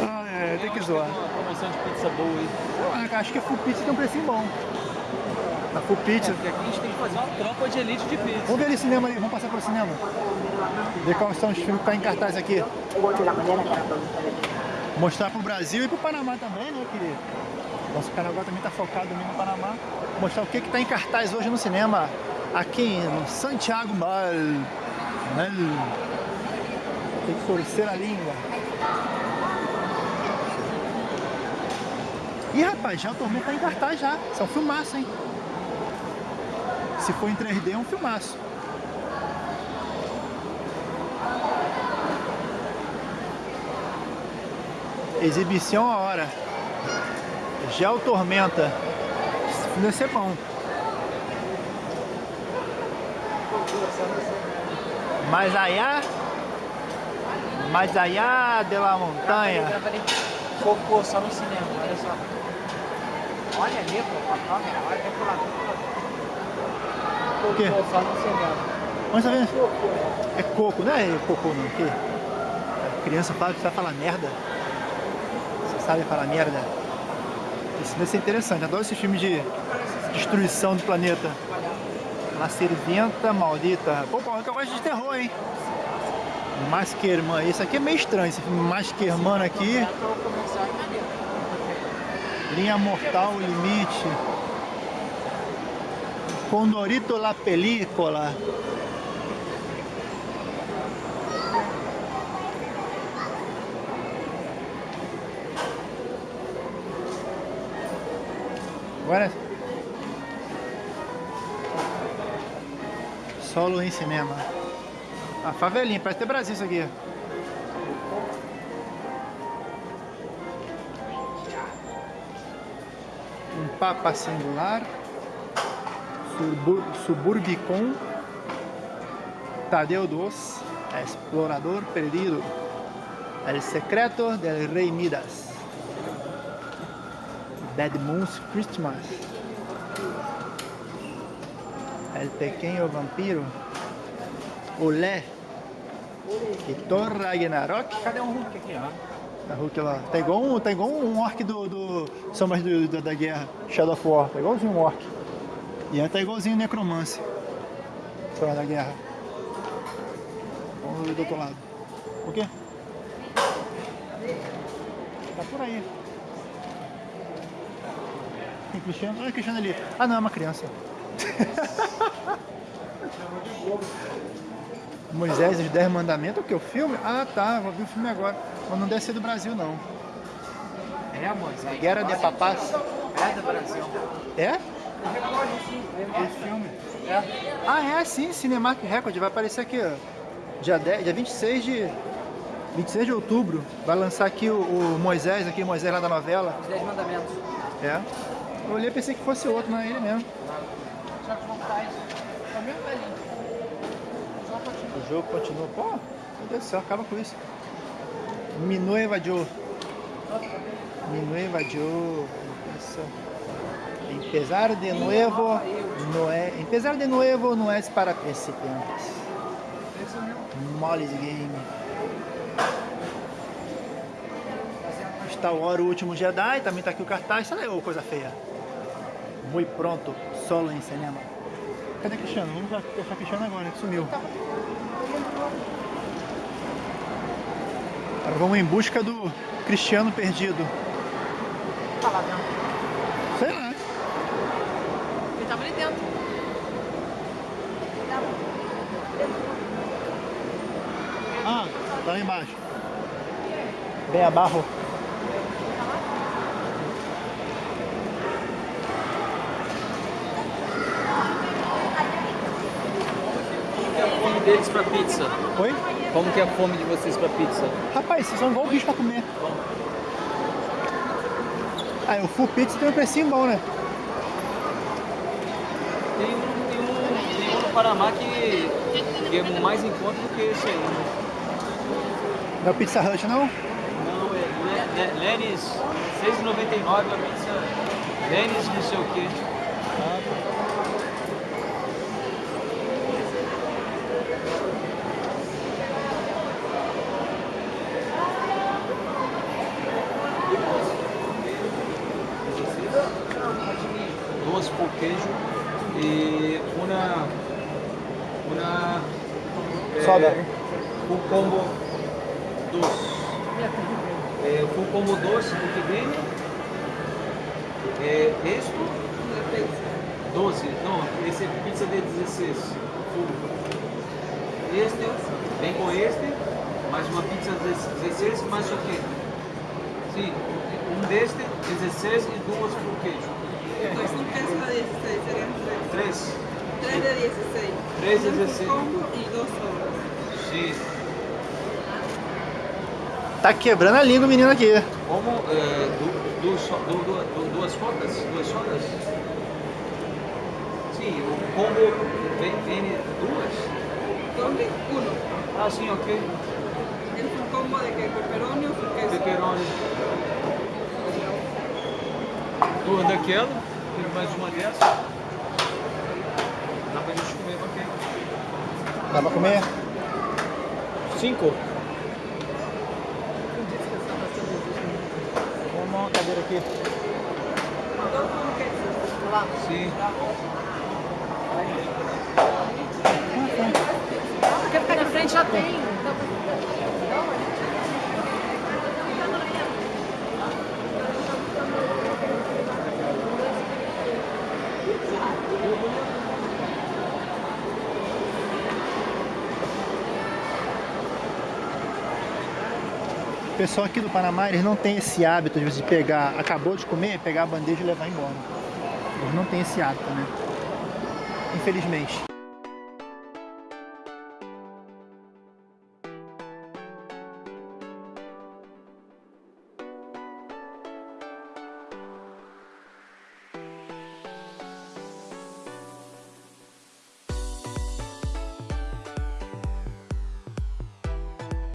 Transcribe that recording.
Ah, é, tem que zoar. Tem uma promoção de pizza boa aí. Ah, acho que a Full Pizza tem um precinho bom. A Full Pizza. É, porque aqui a gente tem que fazer uma tropa de elite de pizza. Vamos ver ali o cinema ali, vamos passar pelo cinema. Ver quais são os filmes que estão em cartaz aqui. Mostrar pro Brasil e pro Panamá também, né, querido? Nosso canal agora também tá focado no Panamá. Mostrar o que que tá em cartaz hoje no cinema. Aqui no Santiago Mal. Mal. Tem que torcer a língua. Ih, rapaz, já o Tormento tá em cartaz já. Isso é um filmaço, hein? Se for em 3D, é um filmaço. Exibição a hora. Gel Tormenta. Esse filme ser bom. Mais allá, mais allá de la montanha. Cocô só no cinema, olha só. Olha ali, pô, a câmera, olha até pro lado. Quê? Cocô só no cinema. Onde tá vendo? É coco, não é cocô não, o quê? A criança fala que sabe falar merda. Você sabe falar merda? Isso deve ser interessante, adoro esses filmes de destruição do planeta. La Serventa Maldita. Pô, pô, eu gosto de terror, hein? Masquerman. Isso aqui é meio estranho, esse filme Masquerman aqui. Linha Mortal Limite. Condorito la Película. Agora Solo em cinema. A favelinha, parece ter Brasil isso aqui. Um Papa Singular. Subur Suburbicon. Tadeu Dos. Explorador Perdido. El Secreto del Rei Midas. Dead Moon's Christmas. El Pequeño Vampiro. Olé. E Thor Ragnarok. Cadê um Hulk aqui, ó? A Hulk lá. Tá igual um, tá igual um orc do, do Sombras do, do- da Guerra. Shadow of War. Tá igualzinho um orc. E aí tá igualzinho o Necromancer. Sombras da Guerra. Vamos ver do outro lado. O quê? Tá por aí. Tem Cristiano? Olha o Cristiano ali. Ah não, é uma criança. Moisés e os Dez Mandamentos, o que? O filme? Ah tá, vou ver o filme agora. Mas não deve ser do Brasil não. É, Moisés. Guerra de Papás. É do Brasil. É? Esse filme. Ah, é sim, Cinemark Record. Vai aparecer aqui, ó. Dia, 10, dia 26 de. 26 de outubro. Vai lançar aqui o, o Moisés, aqui, Moisés lá da novela. Os Dez Mandamentos. É. Eu olhei e pensei que fosse outro, não é ele mesmo. Só que estar isso. É o mesmo. O jogo continua. Pô, meu Deus do céu, acaba com isso. Mi nueva yo. Mi nueva yo. Isso. Empezar de nuevo no é. Empezar de nuevo não é para principiantes. Moles Game. Star Wars, o último Jedi, também tá aqui o cartaz. Isso é coisa feia. Muito pronto, solo em cinema. Cadê Cristiano? Vamos achar Cristiano agora, que sumiu. Agora vamos em busca do Cristiano perdido. Tá lá dentro. Sei lá. Ele tava ali dentro. Ah, tá lá embaixo. Bem abarro. Como que é a fome deles pra pizza? Oi? Como que é a fome de vocês pra pizza? Rapaz, vocês são igual bicho pra comer. Ah, o full pizza tem um precinho bom, né? Tem um, tem um, tem um no Panamá que, que é mais em conta do que esse aí. né? Não é o Pizza Hut, não? Não, é Le- Le- Lenis, 6,99 a pizza. Lenis não sei o que. duas por queijo e uma Soda. full combo doce. Full combo doce do que vem? Eh, esto 12, não, esse é pizza de 16. Full. Este vem com este, mais uma pizza de 16, mais o quê? Sim, um deste, 16 e duas por queijo. Pues un queso de 16, serían tres. Três. 3 de 16. Tres de Un full 16. combo y dos sodas. Sim. Tá quebrando a língua o menino aqui. Como eh, du, du, so- du, du, du, duas sodas? Duas sodas? Sim, o combo vem, vem duas? Doble, uno. Ah, sim, ok. El full combo de que pepperoni o full queso. Pepperoni. Duas daquela, tem mais uma dessa. Dá pra gente comer, ok. Dá pra comer? Cinco. Vamos arrumar uma cadeira aqui. Sim. Quer ficar na frente, já tem. Pessoal aqui do Panamá, eles não tem esse hábito de pegar, acabou de comer, pegar a bandeja e levar embora. Eles não têm esse hábito, né? Infelizmente.